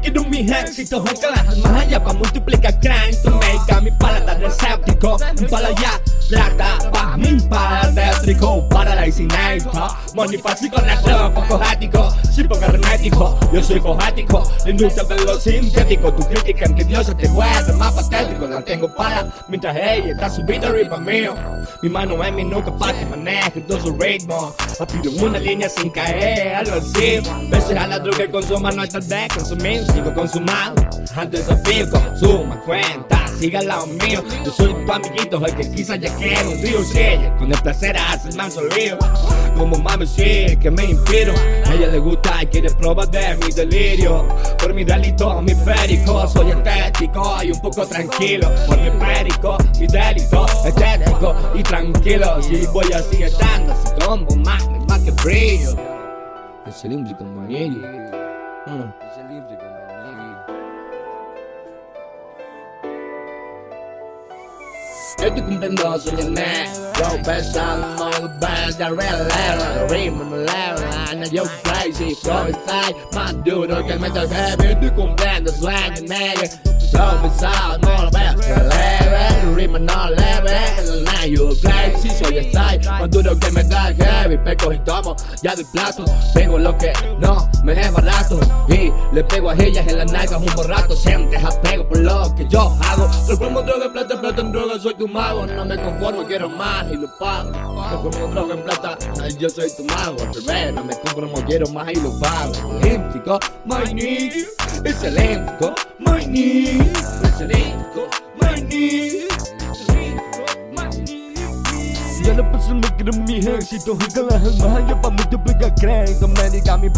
quiero mi Es que las almas allá pa' multiplicar crédito Make a mi paladar escéptico Para ya, plata, pa' mi paladétrico Para la incineto Monifásico, neto, poco ático Poco hermético, yo soy poético La industria de lo sintético Tu crítica en que Dios te vuelve más patético La tengo para mientras ella está subida arriba mío. Mi mano en mi nuca para que maneje todo su ritmo. Pido una línea sin caer, algo así. Veces a la droga consuma no está de consumir Sigo consumando, antes de consuma cuenta Siga lado mío, yo soy tu amiguito El que quizás ya quiero un río ella Con el placer hace el manso río. Como mami sí, que me inspiro. A ella le gusta y quiere probar de mi delirio. Por mi delito, mi perico Soy estético y un poco tranquilo Por mi perico, mi delito Estético y tranquilo Si voy así estando así como mami más que brillo Es el índico manillo Es el índico manillo Estoy cumpliendo soñarme Yo pensando en el best de real level Ritmo no level, I know you're crazy Yo estoy más duro que el metal heavy Estoy cumpliendo sueños, nigga Yo pensando, no lo veo, level Ritmo no level, now you're crazy Soy style, más duro que me da heavy Pego y tomo, ya doy plato Pego lo que no me es barato. Y le pego a ellas en las nalgas un borrato Sientes apego por lo que yo hago. Transformo droga en plata, plata en droga, soy tu mago. No me conformo, quiero más y lo pago. Transformo droga en plata, yo soy tu mago. Al no me conformo, quiero más y lo pago. Olímpico, my nigga Es olímpico, my nigga Es olímpico, my nigga ya no paso me quiero mi ejército Y que las almas allá pa' multiplicar crédito Médica mi